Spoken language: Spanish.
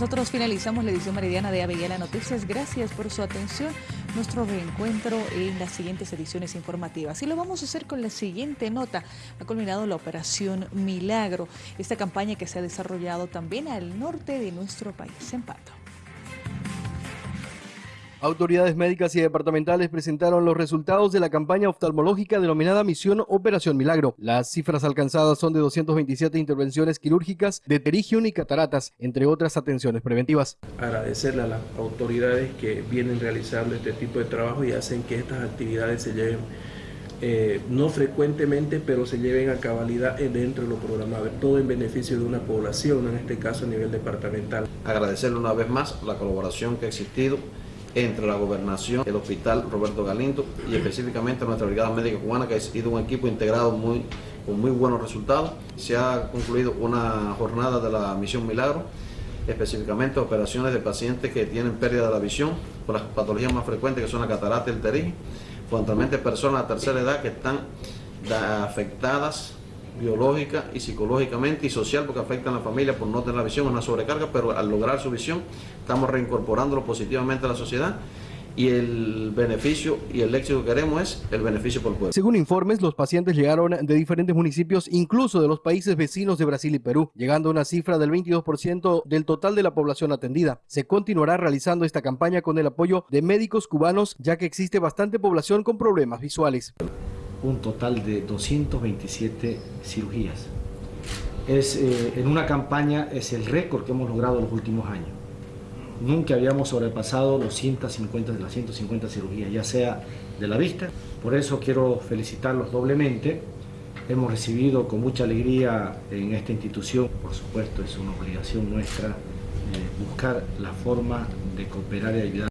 nosotros finalizamos la edición meridiana de Avellana Noticias. Gracias por su atención. Nuestro reencuentro en las siguientes ediciones informativas. Y lo vamos a hacer con la siguiente nota. Ha culminado la Operación Milagro, esta campaña que se ha desarrollado también al norte de nuestro país, en Pato. Autoridades médicas y departamentales presentaron los resultados de la campaña oftalmológica denominada Misión Operación Milagro. Las cifras alcanzadas son de 227 intervenciones quirúrgicas de terigión y cataratas, entre otras atenciones preventivas. Agradecerle a las autoridades que vienen realizando este tipo de trabajo y hacen que estas actividades se lleven eh, no frecuentemente, pero se lleven a cabalidad dentro de lo programado, todo en beneficio de una población, en este caso a nivel departamental. Agradecerle una vez más la colaboración que ha existido entre la gobernación, el hospital Roberto Galindo y específicamente nuestra brigada médica cubana que ha sido un equipo integrado muy, con muy buenos resultados. Se ha concluido una jornada de la misión Milagro, específicamente operaciones de pacientes que tienen pérdida de la visión por las patologías más frecuentes que son la catarata y el terigi, fundamentalmente personas de tercera edad que están afectadas biológica y psicológicamente y social porque afectan a la familia por no tener la visión, una sobrecarga, pero al lograr su visión estamos reincorporándolo positivamente a la sociedad y el beneficio y el éxito que queremos es el beneficio por el pueblo. Según informes, los pacientes llegaron de diferentes municipios, incluso de los países vecinos de Brasil y Perú, llegando a una cifra del 22% del total de la población atendida. Se continuará realizando esta campaña con el apoyo de médicos cubanos, ya que existe bastante población con problemas visuales un total de 227 cirugías. Es, eh, en una campaña es el récord que hemos logrado en los últimos años. Nunca habíamos sobrepasado los 150 de las 150 cirugías, ya sea de la vista. Por eso quiero felicitarlos doblemente. Hemos recibido con mucha alegría en esta institución, por supuesto es una obligación nuestra, eh, buscar la forma de cooperar y ayudar.